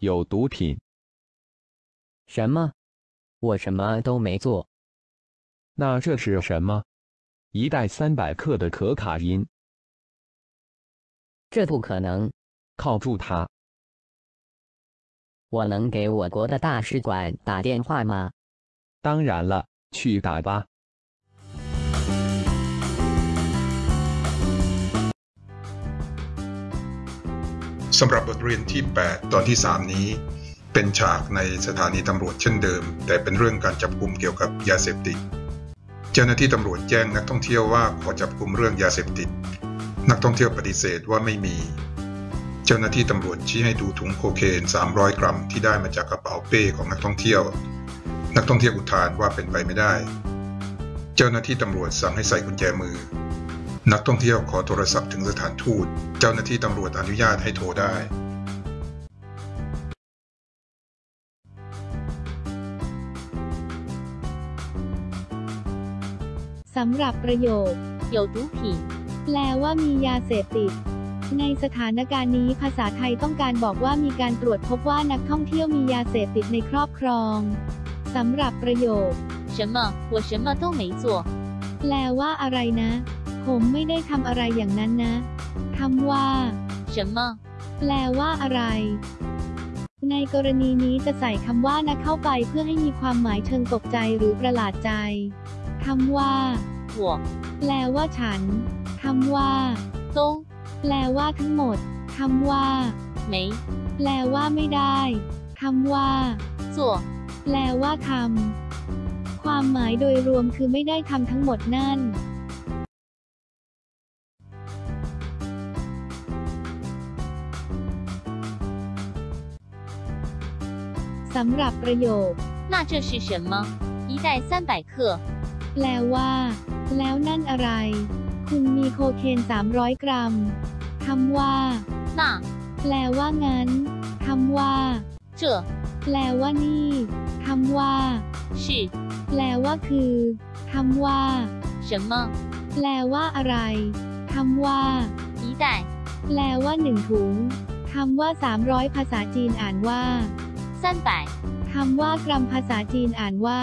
有毒品。什么？我什么都没做。那这是什么？一袋三百克的可卡因。这不可能！铐住他！我能给我国的大使馆打电话吗？当然了，去打吧。 สำหรับบทเรียนที่ 8 ตอนที่ 3 นี้ เป็นฉากในสถานีตำรวจเช่นเดิม แต่เป็นเรื่องการจับกลุ่มเกี่ยวกับยาเสพติด เจ้าหน้าที่ตำรวจแจ้งนักท่องเที่ยวว่าขอจับกลุ่มเรื่องยาเสพติด นักท่องเที่ยวปฏิเสธว่าไม่มี เจ้าหน้าที่ตำรวจชี้ให้ดูถุงโคเคน 300 กรัมที่ได้มาจากกระเป๋าเป้ของนักท่องเที่ยว นักท่องเที่ยวอุทานว่าเป็นไปไม่ได้ เจ้าหน้าที่ตำรวจสั่งให้ใส่กุญแจมือ นักท่องเที่ยวขอโทรศัพท์ถึงสถานทูต เจ้าหน้าที่ตำรวจอนุญาตให้โทรได้ สำหรับประโยค有毒品แปลว่ามียาเสพติด ในสถานการณ์นี้ภาษาไทยต้องการบอกว่ามีการตรวจพบว่านักท่องเที่ยวมียาเสพติดในครอบครองสำหรับประโยค什么我什么都没做แปลว่าอะไรนะ ผมไม่ได้ทำอะไรอย่างนั้นนะคำว่า什么แปลว่าอะไร ในกรณีนี้จะใส่คำว่านะเข้าไปเพื่อให้มีความหมายเชิงตกใจหรือประหลาดใจคำว่าหัแปลว่าฉันคำว่าตแปลว่าทั้งหมดคำว่า没แปลว่าไม่ได้คำว่า做แปลว่าทำความหมายโดยรวมคือไม่ได้ทำทั้งหมดนั่น สำหรับประโยค那这是什么一袋三百克แปลว่า แล้วนั่นอะไร คุณมีโคเคน 300 กรัมคำว่า那แปลว่างั้นคำว่า这แปลว่านี่คำว่า是แปลว่าคือคำว่า什么แปลว่าอะไรคำว่า一袋แปลว่าหนึ่งถุงคำว่า 300 ภาษาจีนอ่านว่า 三百คำว่ากรัมภาษาจีนอ่านว่า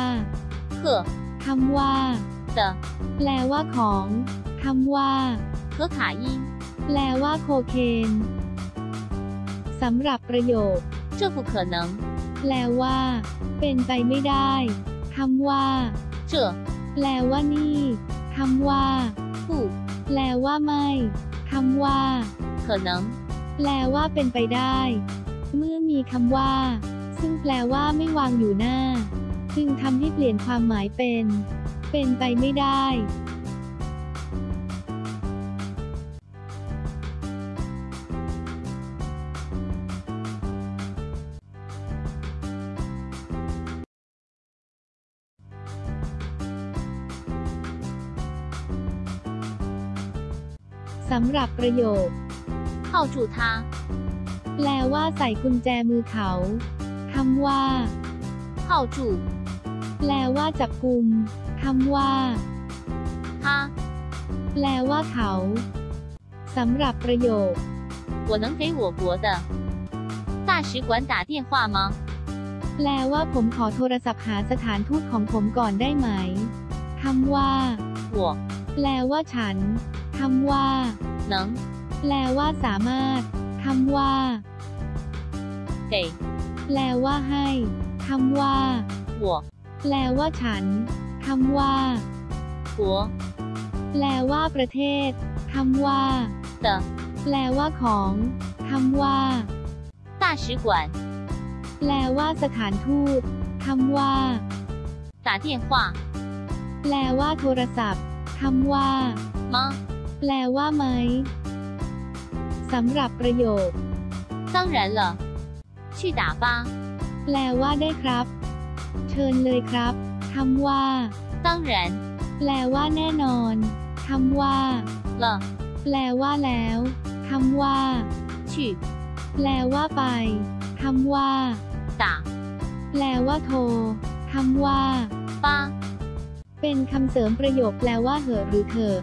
克คำว่า的แปลว่าของคำว่า可卡因แปลว่าโคเคนสำหรับประโยค这不可能แปลว่า เป็นไปไม่ได้คำว่า这แปลว่านี่คำว่า不แปลว่าไม่คำว่า可能แปลว่าเป็นไปได้ เมื่อมีคำว่า ซึ่งแปลว่าไม่วางอยู่หน้า จึงทำให้เปลี่ยนความหมายเป็น เป็นไปไม่ได้ สำหรับประโยคเข่าจูท่าแปลว่าใส่กุญแจมือเขา คำว่า铐住แปลว่าจับกุมคำว่า他แปลว่าเขาสำหรับประโยค我能给我国的大使馆打电话吗แปลว่าผมขอโทรศัพท์หาสถานทูตของผมก่อนได้ไหมคำว่า我แปลว่าฉันคำว่า能แปลว่าสามารถคำว่า给 แปลว่าให้คำว่า我แปลว่าฉันคำว่า国แปลว่าประเทศคำว่า的แปลว่าของคำว่า大使馆แปลว่าสถานทูตคำว่า打电话แปลว่าโทรศัพท์คำว่า吗แปลว่าไหมสำหรับประโยค当然了 去打吧แปลว่าได้ครับ เชิญเลยครับคำว่า当然แปลว่าแน่นอนคำว่า了แปลว่าแล้วคำว่า去แปลว่าไปคำว่า打แปลว่าโทรคำว่าป้าเป็นคำเสริมประโยคแปลว่าเหอะหรือเถอะ